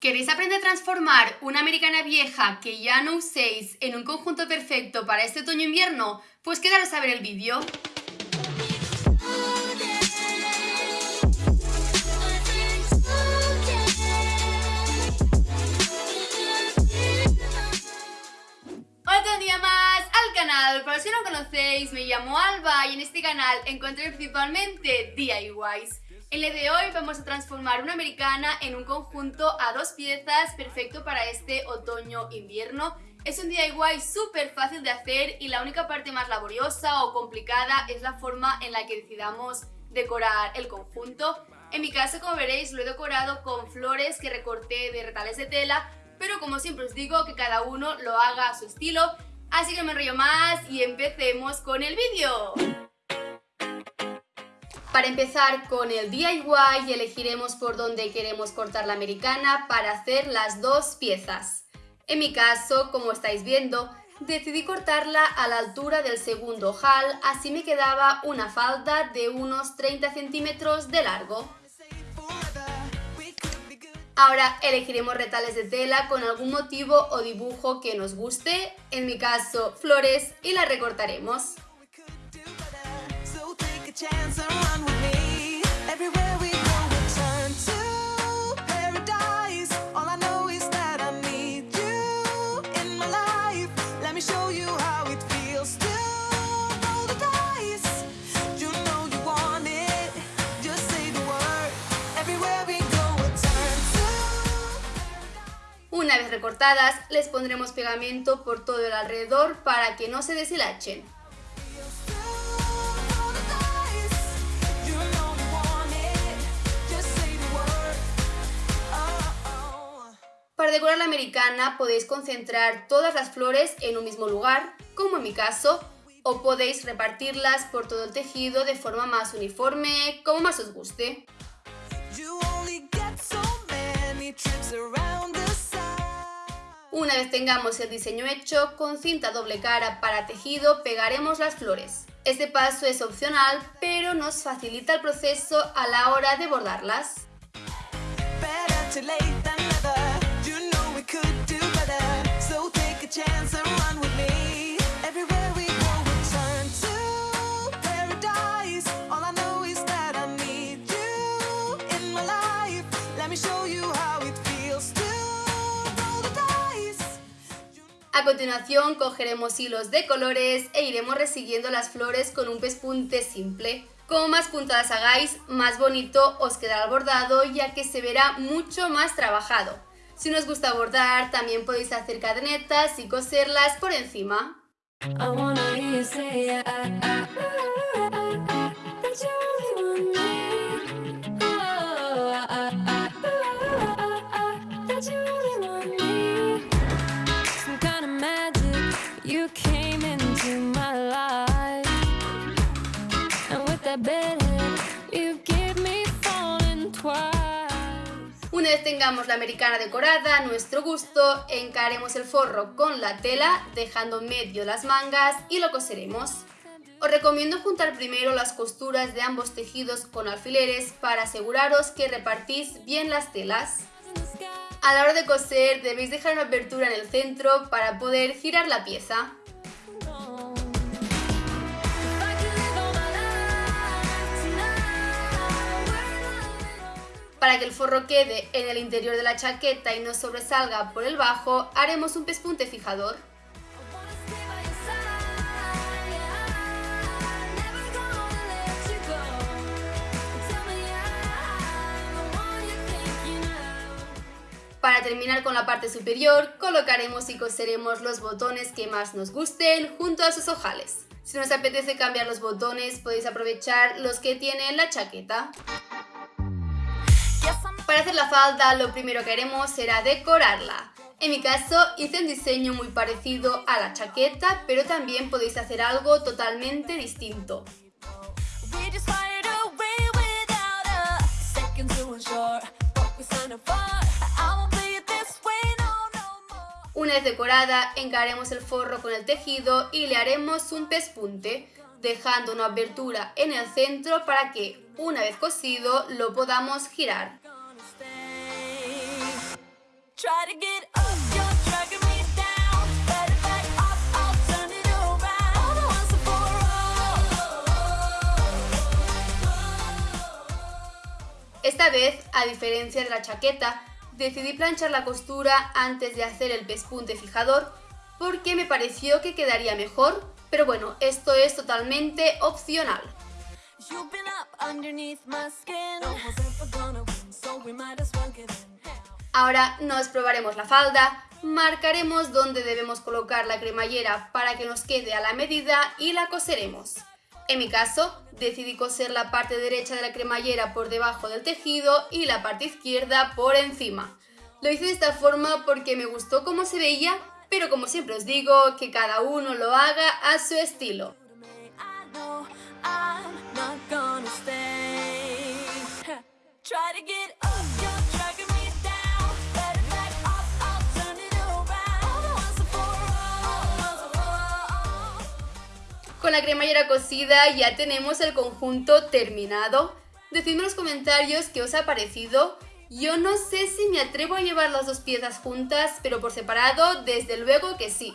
¿Queréis aprender a transformar una americana vieja que ya no uséis en un conjunto perfecto para este otoño-invierno? Pues quedaros a ver el vídeo. Otro día más al canal, para los que no conocéis, me llamo Alba y en este canal encontré principalmente DIYs. En el de hoy vamos a transformar una americana en un conjunto a dos piezas perfecto para este otoño-invierno. Es un DIY súper fácil de hacer y la única parte más laboriosa o complicada es la forma en la que decidamos decorar el conjunto. En mi caso, como veréis, lo he decorado con flores que recorté de retales de tela, pero como siempre os digo, que cada uno lo haga a su estilo. Así que no me enrollo más y empecemos con el vídeo. Para empezar con el DIY elegiremos por dónde queremos cortar la americana para hacer las dos piezas. En mi caso, como estáis viendo, decidí cortarla a la altura del segundo ojal, así me quedaba una falda de unos 30 centímetros de largo. Ahora elegiremos retales de tela con algún motivo o dibujo que nos guste, en mi caso flores, y la recortaremos. Una vez recortadas, les pondremos pegamento por todo el alrededor para que no se deshilachen. Para decorar la americana podéis concentrar todas las flores en un mismo lugar, como en mi caso, o podéis repartirlas por todo el tejido de forma más uniforme, como más os guste. Una vez tengamos el diseño hecho, con cinta doble cara para tejido pegaremos las flores. Este paso es opcional, pero nos facilita el proceso a la hora de bordarlas. Continuación cogeremos hilos de colores e iremos resiguiendo las flores con un pespunte simple. Como más puntadas hagáis, más bonito os quedará el bordado ya que se verá mucho más trabajado. Si nos gusta bordar, también podéis hacer cadenetas y coserlas por encima. Una vez tengamos la americana decorada a nuestro gusto, encaremos el forro con la tela, dejando medio las mangas y lo coseremos. Os recomiendo juntar primero las costuras de ambos tejidos con alfileres para aseguraros que repartís bien las telas. A la hora de coser debéis dejar una apertura en el centro para poder girar la pieza. Para que el forro quede en el interior de la chaqueta y no sobresalga por el bajo, haremos un pespunte fijador. Terminar con la parte superior, colocaremos y coseremos los botones que más nos gusten junto a sus ojales. Si nos apetece cambiar los botones, podéis aprovechar los que tiene la chaqueta. Para hacer la falda lo primero que haremos será decorarla. En mi caso hice un diseño muy parecido a la chaqueta, pero también podéis hacer algo totalmente distinto. Vez decorada, encaremos el forro con el tejido y le haremos un pespunte, dejando una abertura en el centro para que, una vez cosido, lo podamos girar. Esta vez, a diferencia de la chaqueta, decidí planchar la costura antes de hacer el pespunte fijador porque me pareció que quedaría mejor, pero bueno, esto es totalmente opcional. Ahora nos probaremos la falda, marcaremos dónde debemos colocar la cremallera para que nos quede a la medida y la coseremos. En mi caso, decidí coser la parte derecha de la cremallera por debajo del tejido y la parte izquierda por encima. Lo hice de esta forma porque me gustó cómo se veía, pero como siempre os digo, que cada uno lo haga a su estilo. Con la cremallera cosida ya tenemos el conjunto terminado. Decidme en los comentarios qué os ha parecido. Yo no sé si me atrevo a llevar las dos piezas juntas, pero por separado desde luego que sí.